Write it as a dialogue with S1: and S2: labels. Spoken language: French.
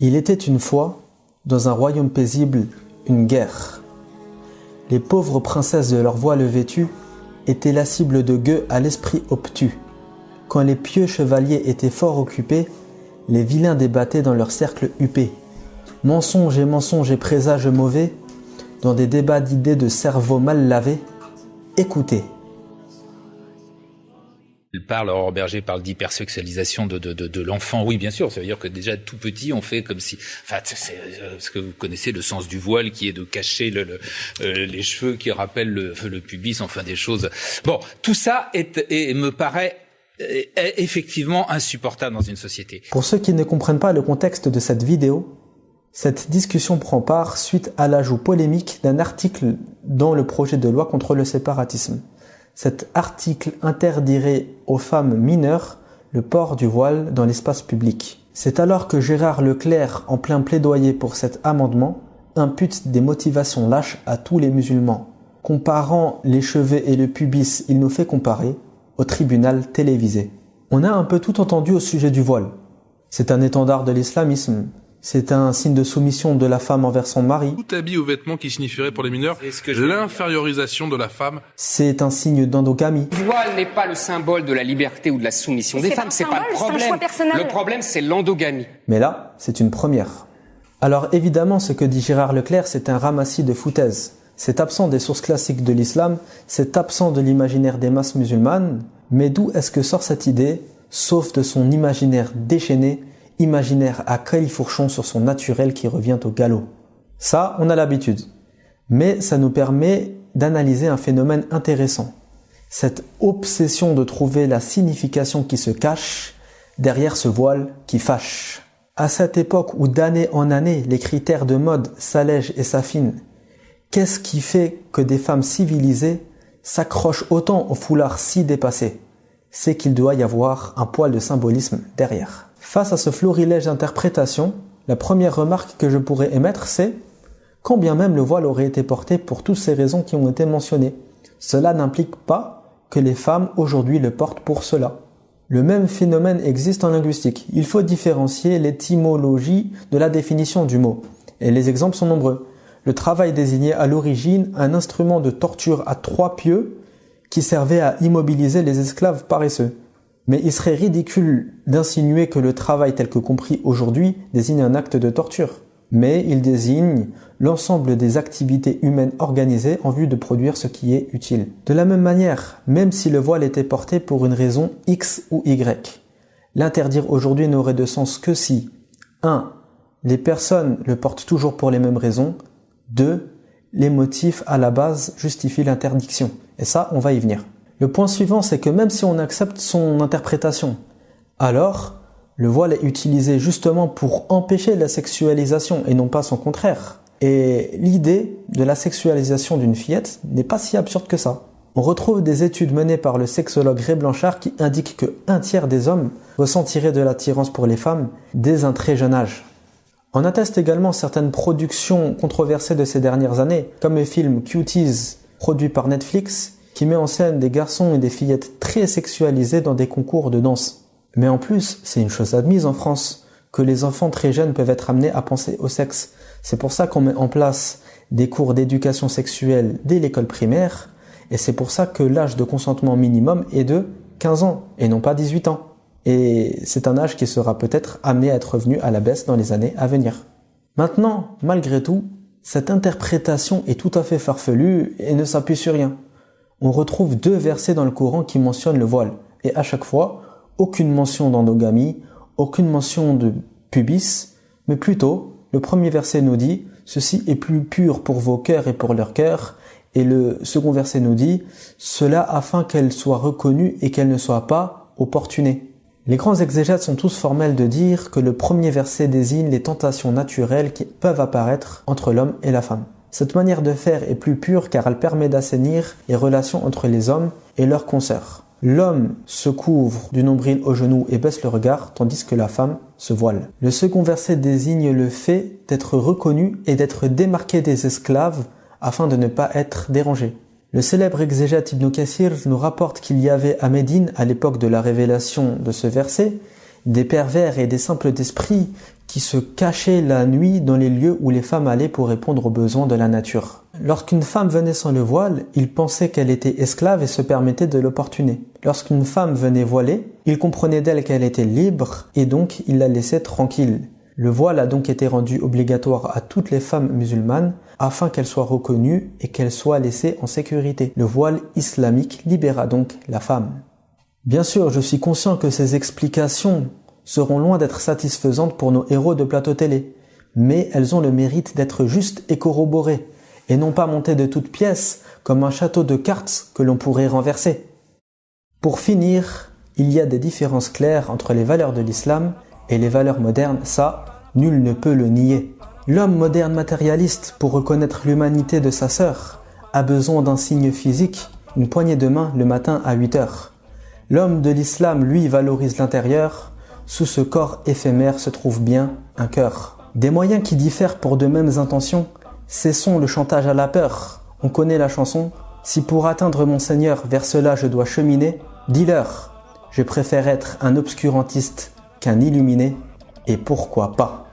S1: Il était une fois, dans un royaume paisible, une guerre. Les pauvres princesses de leur voile vêtues étaient la cible de gueux à l'esprit obtus. Quand les pieux chevaliers étaient fort occupés, les vilains débattaient dans leur cercle huppé. Mensonges et mensonges et présages mauvais, dans des débats d'idées de cerveau mal lavés, écoutez.
S2: Il parle, Aurore Berger parle d'hypersexualisation de, de, de, de l'enfant. Oui, bien sûr, ça veut dire que déjà tout petit, on fait comme si... Enfin, c'est euh, ce que vous connaissez le sens du voile, qui est de cacher le, le, euh, les cheveux, qui rappellent le, le, pubis, enfin des choses... Bon, tout ça est, est me paraît est effectivement insupportable dans une société.
S1: Pour ceux qui ne comprennent pas le contexte de cette vidéo, cette discussion prend part suite à l'ajout polémique d'un article dans le projet de loi contre le séparatisme cet article interdirait aux femmes mineures le port du voile dans l'espace public. C'est alors que Gérard Leclerc, en plein plaidoyer pour cet amendement, impute des motivations lâches à tous les musulmans. Comparant les cheveux et le pubis, il nous fait comparer au tribunal télévisé. On a un peu tout entendu au sujet du voile. C'est un étendard de l'islamisme, c'est un signe de soumission de la femme envers son mari.
S3: Tout habit ou vêtement qui signifierait pour les mineurs l'infériorisation de la femme.
S1: C'est un signe d'endogamie.
S4: Le voile n'est pas le symbole de la liberté ou de la soumission des femmes, c'est pas le problème. Le problème, c'est l'endogamie.
S1: Mais là, c'est une première. Alors évidemment, ce que dit Gérard Leclerc, c'est un ramassis de foutaises. C'est absent des sources classiques de l'islam, c'est absent de l'imaginaire des masses musulmanes, mais d'où est-ce que sort cette idée, sauf de son imaginaire déchaîné imaginaire à califourchon sur son naturel qui revient au galop. Ça, on a l'habitude. Mais ça nous permet d'analyser un phénomène intéressant. Cette obsession de trouver la signification qui se cache derrière ce voile qui fâche. À cette époque où d'année en année les critères de mode s'allègent et s'affinent, qu'est-ce qui fait que des femmes civilisées s'accrochent autant au foulard si dépassé? C'est qu'il doit y avoir un poil de symbolisme derrière. Face à ce florilège d'interprétations, la première remarque que je pourrais émettre, c'est quand bien même le voile aurait été porté pour toutes ces raisons qui ont été mentionnées, cela n'implique pas que les femmes aujourd'hui le portent pour cela. Le même phénomène existe en linguistique. Il faut différencier l'étymologie de la définition du mot. Et les exemples sont nombreux. Le travail désignait à l'origine un instrument de torture à trois pieux qui servait à immobiliser les esclaves paresseux. Mais il serait ridicule d'insinuer que le travail tel que compris aujourd'hui désigne un acte de torture. Mais il désigne l'ensemble des activités humaines organisées en vue de produire ce qui est utile. De la même manière, même si le voile était porté pour une raison X ou Y, l'interdire aujourd'hui n'aurait de sens que si 1. Les personnes le portent toujours pour les mêmes raisons 2. Les motifs à la base justifient l'interdiction. Et ça, on va y venir. Le point suivant, c'est que même si on accepte son interprétation, alors le voile est utilisé justement pour empêcher la sexualisation et non pas son contraire. Et l'idée de la sexualisation d'une fillette n'est pas si absurde que ça. On retrouve des études menées par le sexologue Ray Blanchard qui indiquent que un tiers des hommes ressentiraient de l'attirance pour les femmes dès un très jeune âge. On atteste également certaines productions controversées de ces dernières années, comme le film Cuties produit par Netflix qui met en scène des garçons et des fillettes très sexualisés dans des concours de danse. Mais en plus, c'est une chose admise en France, que les enfants très jeunes peuvent être amenés à penser au sexe. C'est pour ça qu'on met en place des cours d'éducation sexuelle dès l'école primaire, et c'est pour ça que l'âge de consentement minimum est de 15 ans, et non pas 18 ans. Et c'est un âge qui sera peut-être amené à être revenu à la baisse dans les années à venir. Maintenant, malgré tout, cette interprétation est tout à fait farfelue et ne s'appuie sur rien on retrouve deux versets dans le Coran qui mentionnent le voile. Et à chaque fois, aucune mention d'endogamie, aucune mention de pubis, mais plutôt, le premier verset nous dit « Ceci est plus pur pour vos cœurs et pour leurs cœurs », et le second verset nous dit « Cela afin qu'elle soit reconnue et qu'elle ne soit pas opportunée ». Les grands exégètes sont tous formels de dire que le premier verset désigne les tentations naturelles qui peuvent apparaître entre l'homme et la femme. Cette manière de faire est plus pure car elle permet d'assainir les relations entre les hommes et leurs consoeurs. L'homme se couvre du nombril au genou et baisse le regard, tandis que la femme se voile. Le second verset désigne le fait d'être reconnu et d'être démarqué des esclaves afin de ne pas être dérangé. Le célèbre exégète Ibn Kassir nous rapporte qu'il y avait à Médine, à l'époque de la révélation de ce verset, des pervers et des simples d'esprit qui se cachaient la nuit dans les lieux où les femmes allaient pour répondre aux besoins de la nature. Lorsqu'une femme venait sans le voile, ils pensaient qu'elle était esclave et se permettaient de l'opportuner. Lorsqu'une femme venait voilée, ils comprenaient d'elle qu'elle était libre et donc ils la laissaient tranquille. Le voile a donc été rendu obligatoire à toutes les femmes musulmanes afin qu'elles soient reconnues et qu'elles soient laissées en sécurité. Le voile islamique libéra donc la femme. Bien sûr, je suis conscient que ces explications seront loin d'être satisfaisantes pour nos héros de plateau télé, mais elles ont le mérite d'être justes et corroborées, et non pas montées de toutes pièces comme un château de cartes que l'on pourrait renverser. Pour finir, il y a des différences claires entre les valeurs de l'islam et les valeurs modernes, ça, nul ne peut le nier. L'homme moderne matérialiste, pour reconnaître l'humanité de sa sœur, a besoin d'un signe physique, une poignée de main le matin à 8 heures. L'homme de l'islam, lui, valorise l'intérieur. Sous ce corps éphémère se trouve bien un cœur. Des moyens qui diffèrent pour de mêmes intentions. Cessons le chantage à la peur. On connaît la chanson. Si pour atteindre mon Seigneur vers cela je dois cheminer, dis-leur, je préfère être un obscurantiste qu'un illuminé, et pourquoi pas?